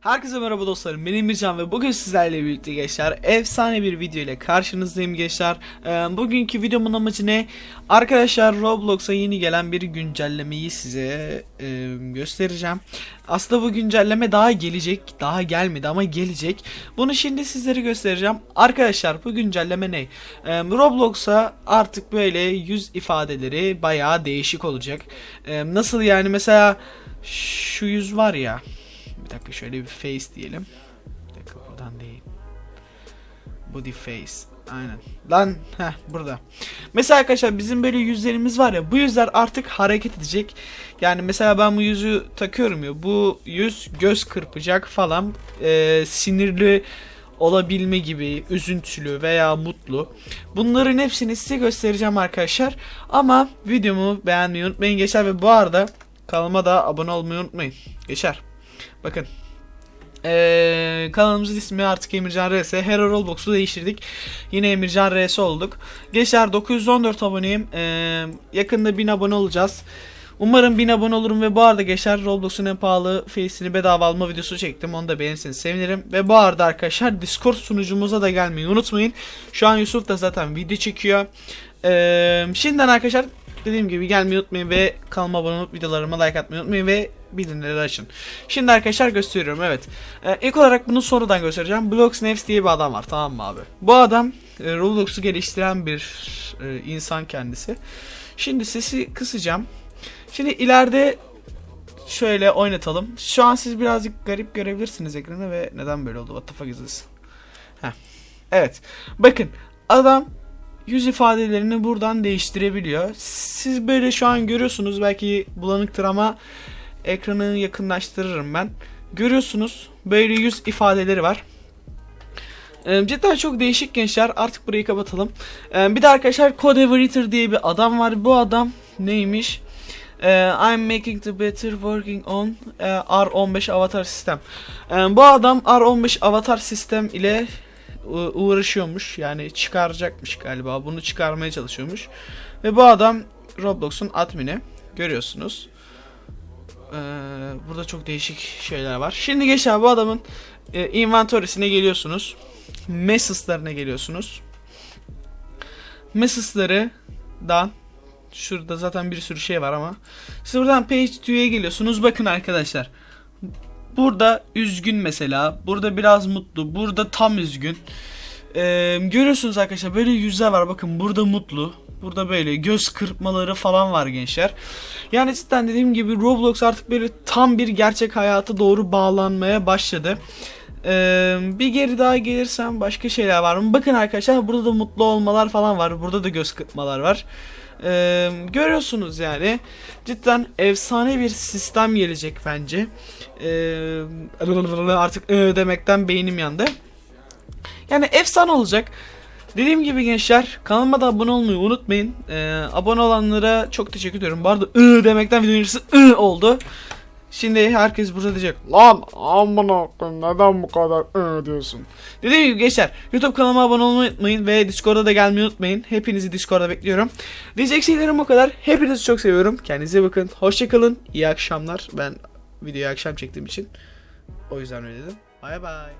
Herkese merhaba dostlarım benim Mircan ve bugün sizlerle birlikte gençler efsane bir video ile karşınızdayım gençler. Ee, Bugünkü videomun amacı ne? Arkadaşlar Roblox'a yeni gelen bir güncellemeyi size e, göstereceğim. Aslında bu güncelleme daha gelecek daha gelmedi ama gelecek. Bunu şimdi sizlere göstereceğim. Arkadaşlar bu güncelleme ne? Ee, Roblox'a artık böyle yüz ifadeleri bayağı değişik olacak. Ee, Nasıl yani? Mesela şu yüz var ya bir dakika şöyle bir face diyelim. Bir dakika buradan değil. Body face. Aynen. Lan heh burada. Mesela arkadaşlar bizim böyle yüzlerimiz var ya bu yüzler artık hareket edecek. Yani mesela ben bu yüzü takıyorum ya bu yüz göz kırpacak falan Ee, sinirli olabilme gibi üzüntülü veya mutlu. Bunların hepsini size göstereceğim arkadaşlar. Ama videomu beğenmeyi unutmayın geçer ve bu arada kanalıma da abone olmayı unutmayın. Geçer. Bakın. Ee, kanalımızın ismi artık Emircan RS. Hero Roblox'u değiştirdik. Yine Emircan RS olduk. Geçer 914 aboneyim. Ee, yakında 1000 abone olacağız. Umarım 1000 abone olurum ve bu arada geçer Roblox'un en pahalı face'ini bedava alma videosu çektim. Onu da beğenirseniz sevinirim. Ve bu arada arkadaşlar Discord sunucumuza da gelmeyi unutmayın. Şu an Yusuf da zaten video çekiyor. Ee, şimdiden arkadaşlar dediğim gibi gelmeyi unutmayın ve kanalıma abone olup videolarıma like atmayı unutmayın ve bildirimleri açın. Şimdi arkadaşlar gösteriyorum evet. Ee, ilk olarak bunu sonradan göstereceğim. Blox Nefs diye bir adam var tamam mı abi? Bu adam e, Roblox'u geliştiren bir e, insan kendisi. Şimdi sesi kısacağım. Şimdi ileride şöyle oynatalım. Şu an siz birazcık garip görebilirsiniz ekranı ve neden böyle oldu? What the fuck is this? Heh. Evet. Bakın adam yüz ifadelerini buradan değiştirebiliyor. Siz böyle şu an görüyorsunuz belki bulanıktır ama ekranı yakınlaştırırım ben. Görüyorsunuz böyle yüz ifadeleri var. Ee, cidden çok değişik gençler. Artık burayı kapatalım. Ee, bir de arkadaşlar Code Evereater diye bir adam var. Bu adam neymiş? Ee, I'm making the better working on e, R15 avatar sistem. Bu adam R15 avatar sistem ile uğraşıyormuş. Yani çıkaracakmış galiba. Bunu çıkarmaya çalışıyormuş. Ve bu adam Roblox'un admini. Görüyorsunuz. Ee, burada çok değişik şeyler var. Şimdi gençler bu adamın e, inventory'sine geliyorsunuz. Messes'larına geliyorsunuz. Messes'larından şurada zaten bir sürü şey var ama siz buradan page 2'ye geliyorsunuz. Bakın arkadaşlar. Burada üzgün mesela. Burada biraz mutlu. Burada tam üzgün. Ee, görüyorsunuz arkadaşlar böyle yüzler var. Bakın burada mutlu. Burada böyle göz kırpmaları falan var gençler. Yani cidden dediğim gibi Roblox artık böyle tam bir gerçek hayata doğru bağlanmaya başladı. Ee, bir geri daha gelirsem başka şeyler var mı? Bakın arkadaşlar burada da mutlu olmalar falan var. Burada da göz kırpmalar var. Ee, görüyorsunuz yani. Cidden efsane bir sistem gelecek bence. Ee, artık ı demekten beynim yandı. Yani efsane olacak. Dediğim gibi gençler kanalıma da abone olmayı unutmayın. Ee, abone olanlara çok teşekkür ediyorum. Bu arada ı demekten videonun yarısı ı oldu. Şimdi herkes burada diyecek lan amına koyayım neden bu kadar diyorsun. Dediğim gibi gençler YouTube kanalıma abone olmayı unutmayın ve Discord'a da gelmeyi unutmayın. Hepinizi Discord'a bekliyorum. Diyecek şeylerim bu kadar. Hepinizi çok seviyorum. Kendinize bakın. Hoşçakalın. İyi akşamlar. Ben videoyu akşam çektiğim için o yüzden öyle dedim. Bay bay.